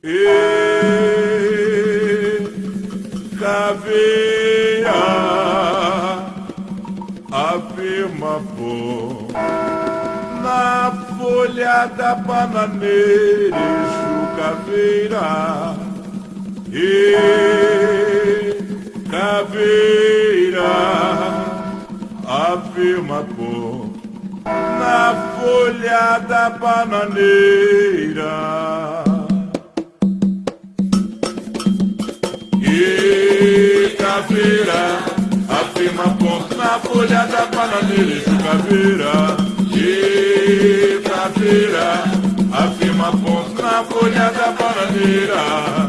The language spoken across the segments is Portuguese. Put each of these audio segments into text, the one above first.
E caveira afirma pô na folha da bananeira caveira e caveira afirma pô na folha da bananeira na folha da bananeira e caveira. E caveira, afirma ponto na folha da bananeira.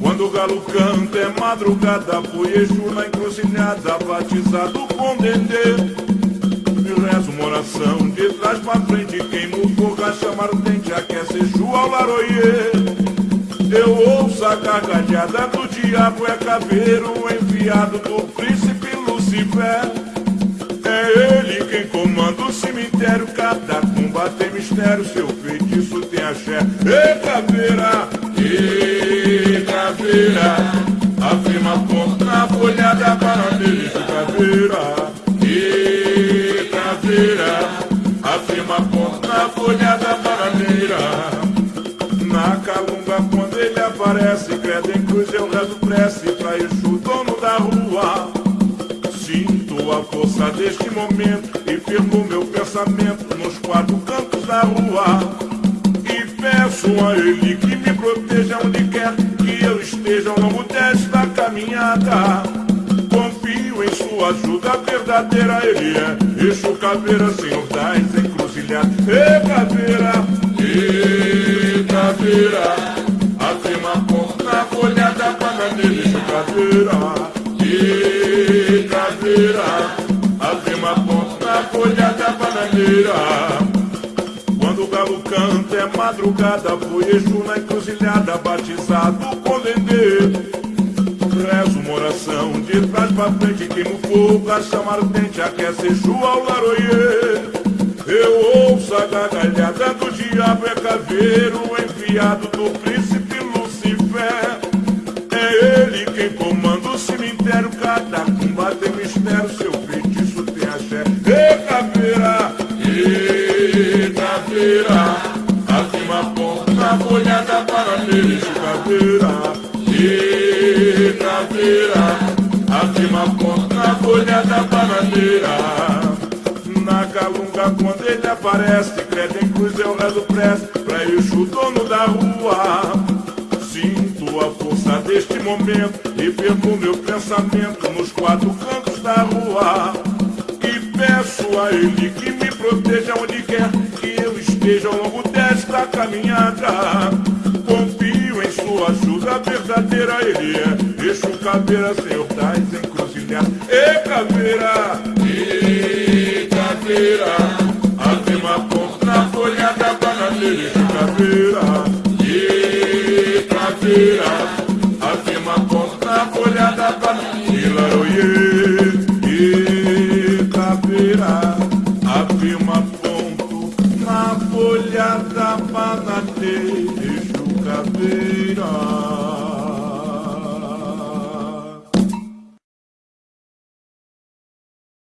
Quando o galo canta é madrugada, foi Exu na encruzilhada, batizado com dendê. E rezo uma oração de trás pra frente, quem no fogo a chamar o dente, aquece Exu ao laroie. Eu ouço a gargalhada do diabo, é caveiro enviado do príncipe Lucifer. Cemitério, cada tumba tem mistério, seu feitiço tem axé. E caveira, e caveira, afirma ponto na folha da bananeira, caveira, e caveira, afirma ponto na folha da bananeira. Na calunga quando ele aparece Credo em cruz eu rezo prece Pra Exu, dono da rua A força deste momento E firmo meu pensamento Nos quatro cantos da rua. E peço a ele que me proteja Onde quer que eu esteja Ao longo desta caminhada. Confio em sua ajuda verdadeira Ele é. Exu Caveira, Senhor das encruzilhadas. E Caveira, e Caveira. Afirma ponto na folha da bananeira E Caveira, Caveira Afirma ponto na folha da bananeira. Quando o galo canta é madrugada Foi Exu na encruzilhada Batizado com dendê. Rezo uma oração de trás pra frente Queimo fogo a chamar o dente Aquece Exu ao laroie Eu ouço a gargalhada do diabo É caveiro enviado do príncipe Lucifer. É ele quem comanda o cemitério ponto na folha da bananeira E caveira, e caveira Afirma ponto na folha da bananeira Na calunga quando ele aparece Credo em cruz eu rezo prece Pra Exu, dono da rua. Sinto a força deste momento E firmo meu pensamento Nos quatro cantos da rua. E peço a ele que me proteja Onde quer que eu esteja Ao longo desta caminhada Confio em sua ajuda verdadeira Ele é. Exu Caveira, Senhor das encruzilhadas E Caveira, e Caveira. Afirma ponto na folha da bananeira Exu Caveira, e Caveira. Afirma ponto na folha da bananeira Oiê, e Caveira